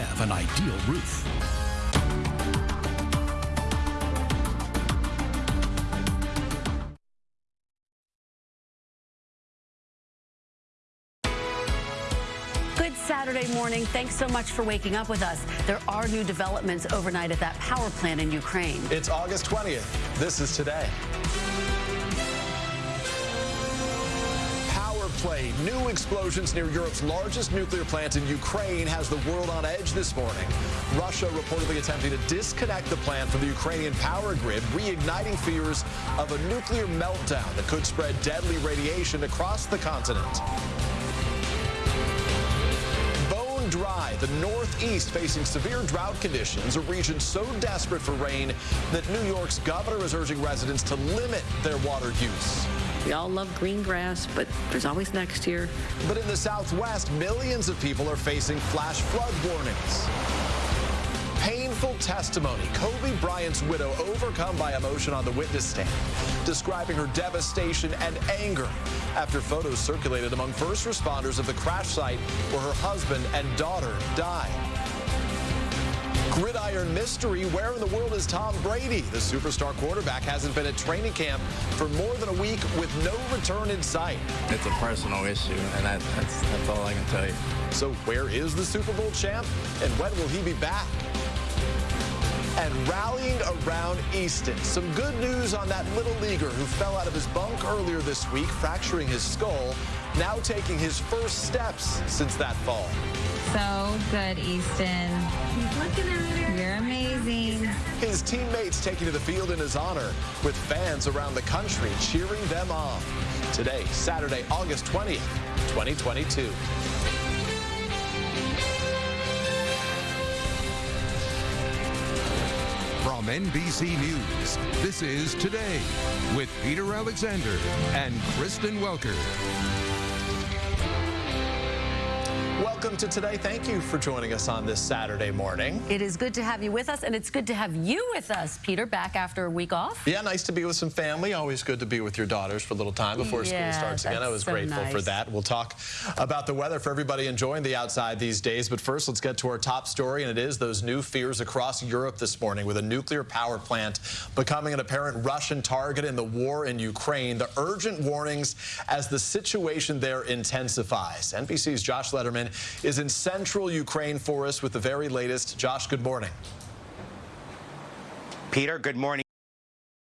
have an ideal roof. Good Saturday morning. Thanks so much for waking up with us. There are new developments overnight at that power plant in Ukraine. It's August 20th. This is today. New explosions near Europe's largest nuclear plant in Ukraine has the world on edge this morning. Russia reportedly attempting to disconnect the plant from the Ukrainian power grid, reigniting fears of a nuclear meltdown that could spread deadly radiation across the continent. The Northeast facing severe drought conditions, a region so desperate for rain that New York's governor is urging residents to limit their water use. We all love green grass, but there's always next year. But in the Southwest, millions of people are facing flash flood warnings painful testimony. Kobe Bryant's widow overcome by emotion on the witness stand, describing her devastation and anger after photos circulated among first responders of the crash site where her husband and daughter died. Gridiron mystery. Where in the world is Tom Brady? The superstar quarterback hasn't been at training camp for more than a week with no return in sight. It's a personal issue, and that, that's, that's all I can tell you. So where is the Super Bowl champ, and when will he be back? And rallying around Easton. Some good news on that little leaguer who fell out of his bunk earlier this week, fracturing his skull, now taking his first steps since that fall. So good, Easton. You're amazing. His teammates taking to the field in his honor, with fans around the country cheering them on. Today, Saturday, August 20th, 2022. NBC News, this is Today with Peter Alexander and Kristen Welker. Welcome to Today. Thank you for joining us on this Saturday morning. It is good to have you with us, and it's good to have you with us, Peter, back after a week off. Yeah, nice to be with some family. Always good to be with your daughters for a little time before yeah, school starts again. I was so grateful nice. for that. We'll talk about the weather for everybody enjoying the outside these days. But first, let's get to our top story, and it is those new fears across Europe this morning with a nuclear power plant becoming an apparent Russian target in the war in Ukraine. The urgent warnings as the situation there intensifies. NBC's Josh Is in central Ukraine for us with the very latest. Josh, good morning. Peter, good morning.